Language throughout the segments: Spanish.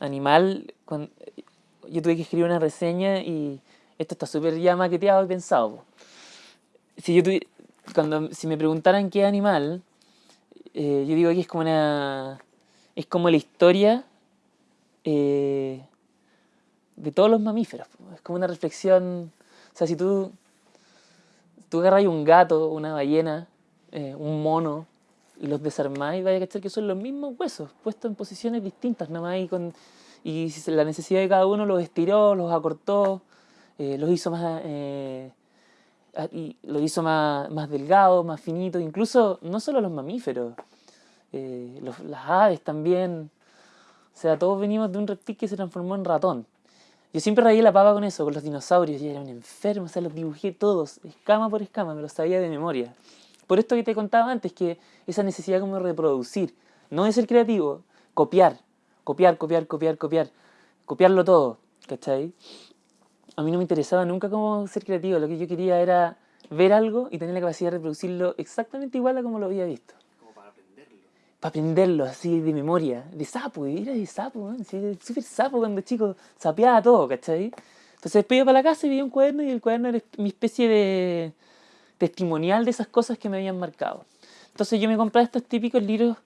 animal, yo tuve que escribir una reseña y esto está súper ya maqueteado y pensado. Si, yo cuando, si me preguntaran qué animal, eh, yo digo que es como una... Es como la historia eh, de todos los mamíferos. Es como una reflexión... O sea, si tú, tú agarras un gato, una ballena, eh, un mono, y los desarmáis, vaya a cachar que son los mismos huesos, puestos en posiciones distintas, nada más, y, con, y la necesidad de cada uno los estiró, los acortó, los hizo más... y los hizo más, más delgados, más finitos, incluso no solo los mamíferos, eh, las aves también. O sea, todos venimos de un reptil que se transformó en ratón. Yo siempre rayé la papa con eso, con los dinosaurios. y era un enfermo, o sea, los dibujé todos, escama por escama, me los sabía de memoria. Por esto que te contaba antes, que esa necesidad como de reproducir, no de ser creativo, copiar, copiar, copiar, copiar, copiar, copiarlo todo, ¿cachai? A mí no me interesaba nunca cómo ser creativo, lo que yo quería era ver algo y tener la capacidad de reproducirlo exactamente igual a como lo había visto para aprenderlo así de memoria, de sapo, era de sapo, súper sapo cuando chico, sapeaba todo, ¿cachai? Entonces después iba para la casa y vi un cuaderno y el cuaderno era mi especie de testimonial de esas cosas que me habían marcado. Entonces yo me compré estos típicos libros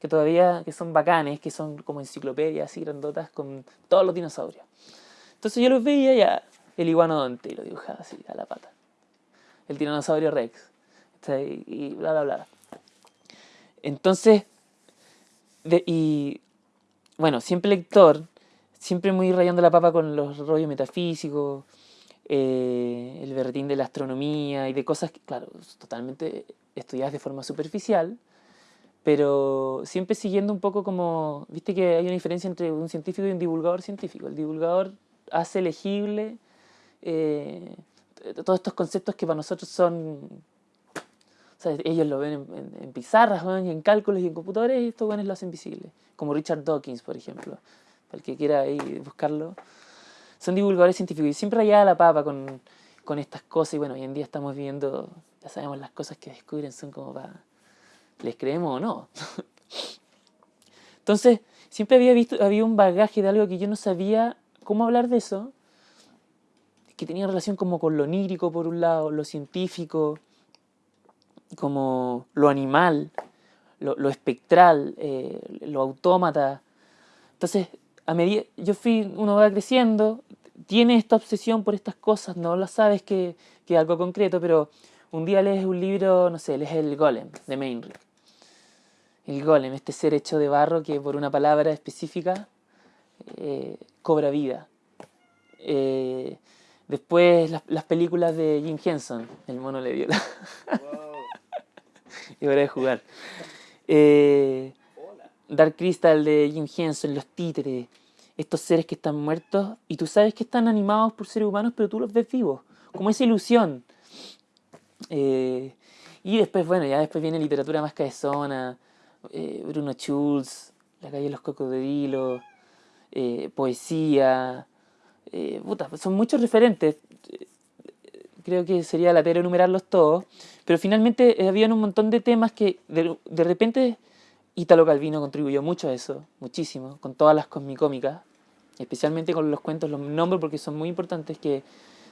que todavía que son bacanes, que son como enciclopedias así grandotas con todos los dinosaurios. Entonces yo los veía ya, el iguanodonte, y lo dibujaba así a la pata. El tiranosaurio rex, y bla, bla, bla. Entonces, y bueno, siempre lector, siempre muy rayando la papa con los rollos metafísicos, eh, el berretín de la astronomía y de cosas, que, claro, totalmente estudiadas de forma superficial, pero siempre siguiendo un poco como, viste que hay una diferencia entre un científico y un divulgador científico. El divulgador hace legible eh, todos estos conceptos que para nosotros son ellos lo ven en, pizarras, y en cálculos y en computadores y estos buenos lo hacen visible. Como Richard Dawkins, por ejemplo. Para el que quiera ahí buscarlo. Son divulgadores científicos y siempre allá la papa con, con estas cosas. Y bueno, hoy en día estamos viendo, ya sabemos las cosas que descubren son como para... ¿Les creemos o no? Entonces, siempre había visto, había un bagaje de algo que yo no sabía cómo hablar de eso, que tenía relación como con lo onírico por un lado, lo científico, como lo animal, lo, espectral, eh, lo autómata. Entonces, a medida, yo fui, uno va creciendo, tiene esta obsesión por estas cosas, no lo sabes que, que algo concreto, pero un día lees un libro, no sé, lees El Golem, de Mainrick. El Golem, este ser hecho de barro que por una palabra específica eh, cobra vida. Eh, después las, películas de Jim Henson, El mono le dio la... y hora de jugar. Eh, Dark Crystal de Jim Henson, los títeres, estos seres que están muertos y tú sabes que están animados por seres humanos, pero tú los ves vivos, como esa ilusión. Eh, y después, bueno, ya después viene literatura más cabezona, eh, Bruno Schulz, La calle de los cocodrilos, poesía, son muchos referentes creo que sería la tarea enumerarlos todos, pero finalmente eh, había un montón de temas que de, repente Italo Calvino contribuyó mucho a eso, muchísimo, con todas las cosmicómicas, especialmente con los cuentos, los nombres porque son muy importantes, que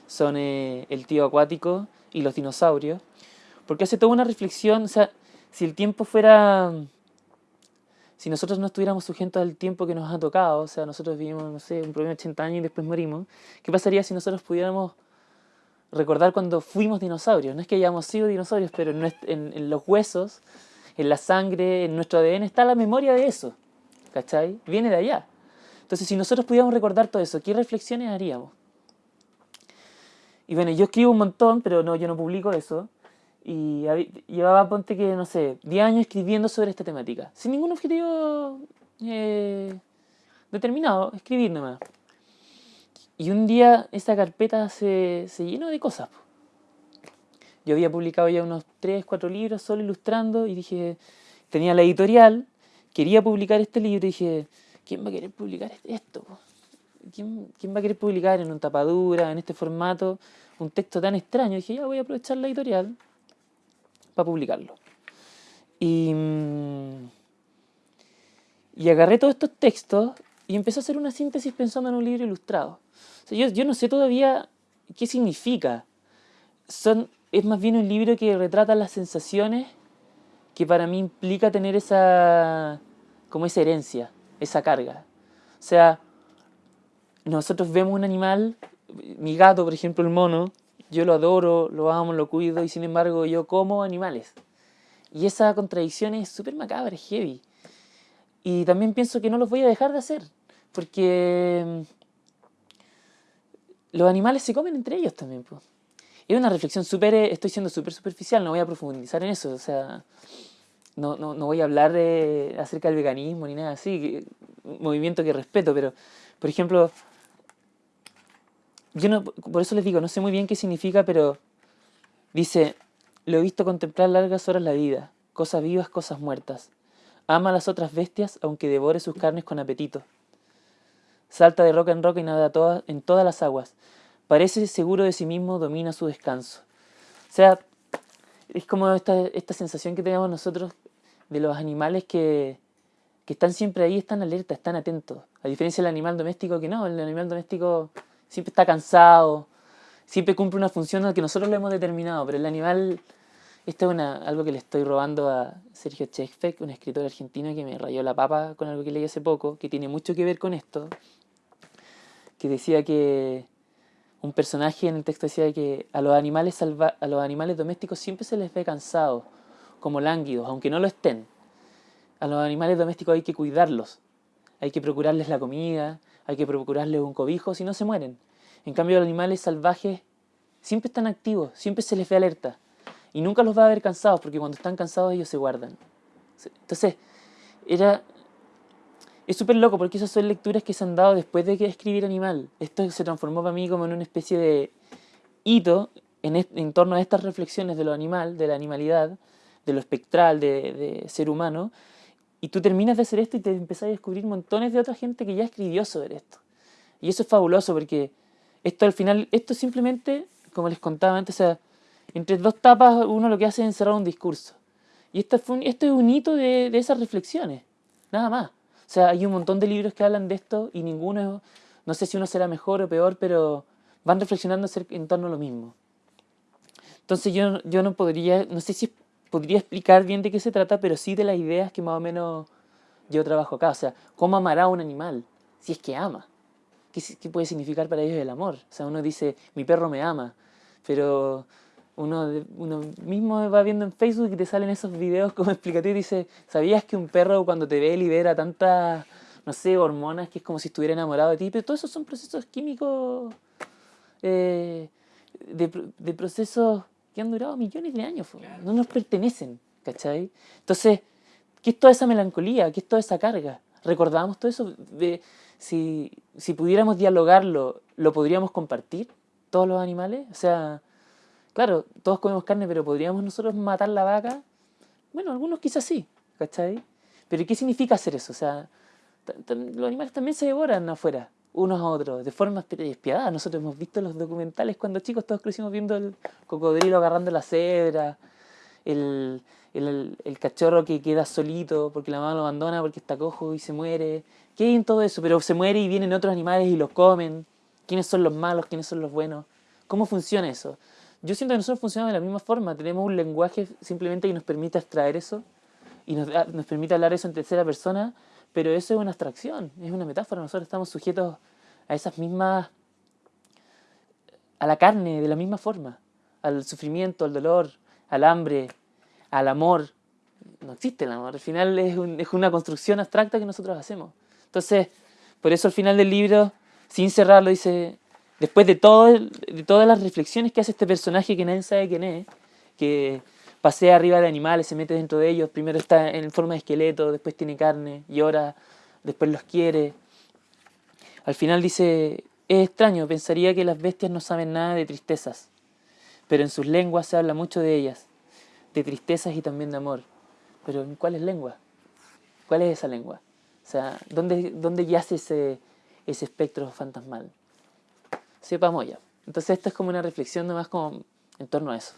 son eh, El tío acuático y Los dinosaurios, porque hace toda una reflexión, o sea, si el tiempo fuera... Si nosotros no estuviéramos sujetos al tiempo que nos ha tocado, o sea, nosotros vivimos, no sé, un problema de 80 años y después morimos, ¿qué pasaría si nosotros pudiéramos recordar cuando fuimos dinosaurios. No es que hayamos sido dinosaurios, pero en, los huesos, en la sangre, en nuestro ADN está la memoria de eso. ¿Cachai? Viene de allá. Entonces, si nosotros pudiéramos recordar todo eso, ¿qué reflexiones haríamos? Y bueno, yo escribo un montón, pero no, yo no publico eso. Y llevaba, ponte que, no sé, 10 años escribiendo sobre esta temática. Sin ningún objetivo eh, determinado, escribir nomás. Y un día esa carpeta se, llenó de cosas. Yo había publicado ya unos 3, 4 libros solo ilustrando y dije, tenía la editorial, quería publicar este libro y dije, ¿quién va a querer publicar esto? ¿Quién, va a querer publicar en un tapadura, en este formato, un texto tan extraño? Y dije, ya voy a aprovechar la editorial para publicarlo. Y, y agarré todos estos textos y empecé a hacer una síntesis pensando en un libro ilustrado. yo, yo no sé todavía qué significa. Son, es más bien un libro que retrata las sensaciones que para mí implica tener esa, como esa herencia, esa carga. O sea, nosotros vemos un animal, mi gato, por ejemplo, el mono, yo lo adoro, lo amo, lo cuido, y sin embargo yo como animales. Y esa contradicción es súper macabra, heavy. Y también pienso que no los voy a dejar de hacer, porque mm, los animales se comen entre ellos también. Pues. Es una reflexión súper, estoy siendo súper superficial, no voy a profundizar en eso, o sea, no, no, no voy a hablar de, acerca del veganismo ni nada así, movimiento que respeto, pero, por ejemplo, yo no, por eso les digo, no sé muy bien qué significa, pero dice, lo he visto contemplar largas horas la vida, cosas vivas, cosas muertas. Ama a las otras bestias, aunque devore sus carnes con apetito. Salta de roca en roca y nada toda, en todas las aguas. Parece seguro de sí mismo, domina su descanso. O sea, es como esta, esta sensación que tenemos nosotros de los animales que, que están siempre ahí, están alerta, están atentos. A diferencia del animal doméstico que no, el animal doméstico siempre está cansado, siempre cumple una función que nosotros le hemos determinado, pero el animal, esto es una, algo que le estoy robando a Sergio Chekfek, un escritor argentino que me rayó la papa con algo que leí hace poco, que tiene mucho que ver con esto, que decía que un personaje en el texto decía que a los animales, a los animales domésticos siempre se les ve cansados, como lánguidos, aunque no lo estén. A los animales domésticos hay que cuidarlos, hay que procurarles la comida, hay que procurarles un cobijo, si no se mueren. En cambio, los animales salvajes siempre están activos, siempre se les ve alerta. Y nunca los va a ver cansados, porque cuando están cansados ellos se guardan. Entonces, era... Es súper loco, porque esas son lecturas que se han dado después de que escribir Animal. Esto se transformó para mí como en una especie de hito en, torno a estas reflexiones de lo animal, de la animalidad, de lo espectral, de, ser humano, y tú terminas de hacer esto y te empezás a descubrir montones de otra gente que ya escribió sobre esto. Y eso es fabuloso porque esto al final, esto simplemente, como les contaba antes, o sea, entre dos tapas uno lo que hace es encerrar un discurso. Y esto es un hito de, de, esas reflexiones, nada más. O sea, hay un montón de libros que hablan de esto y ninguno, no sé si uno será mejor o peor, pero van reflexionando en torno a lo mismo. Entonces yo, yo no podría, no sé si podría explicar bien de qué se trata, pero sí de las ideas que más o menos yo trabajo acá. O sea, ¿cómo amará un animal? Si es que ama. ¿Qué, ¿Qué, puede significar para ellos el amor? O sea, uno dice, mi perro me ama, pero uno, uno mismo va viendo en Facebook y te salen esos videos como explicativos y dice, ¿sabías que un perro cuando te ve libera tantas, no sé, hormonas que es como si estuviera enamorado de ti? Pero todos esos son procesos químicos, eh, de, de procesos que han durado millones de años, no nos pertenecen, ¿cachai? Entonces, ¿qué es toda esa melancolía? ¿Qué es toda esa carga? ¿Recordamos todo eso? De, si, si pudiéramos dialogarlo, ¿lo podríamos compartir todos los animales? O sea, claro, todos comemos carne, pero ¿podríamos nosotros matar la vaca? Bueno, algunos quizás sí, ¿cachai? Pero ¿qué significa hacer eso? O sea, los animales también se devoran afuera unos a otros, de forma despiadada. Nosotros hemos visto los documentales cuando chicos, todos crecimos viendo el cocodrilo agarrando la cebra, el, el, el, cachorro que queda solito porque la mamá lo abandona porque está cojo y se muere. ¿Qué hay en todo eso? Pero se muere y vienen otros animales y los comen. ¿Quiénes son los malos? ¿Quiénes son los buenos? ¿Cómo funciona eso? Yo siento que nosotros funcionamos de la misma forma. Tenemos un lenguaje simplemente que nos permite extraer eso y nos, nos permite hablar eso en tercera persona pero eso es una abstracción, es una metáfora. Nosotros estamos sujetos a esas mismas, a la carne de la misma forma, al sufrimiento, al dolor, al hambre, al amor. No existe el amor, al final es, es una construcción abstracta que nosotros hacemos. Entonces, por eso al final del libro, sin cerrarlo, dice, después de, todas las reflexiones que hace este personaje que nadie sabe quién es, que pasea arriba de animales, se mete dentro de ellos, primero está en forma de esqueleto, después tiene carne, llora, después los quiere. Al final dice, es extraño, pensaría que las bestias no saben nada de tristezas, pero en sus lenguas se habla mucho de ellas, de tristezas y también de amor. Pero ¿en cuál es lengua? ¿Cuál es esa lengua? O sea, ¿dónde, yace ese espectro fantasmal? Sepamos ya. Entonces esta es como una reflexión nomás como en torno a eso.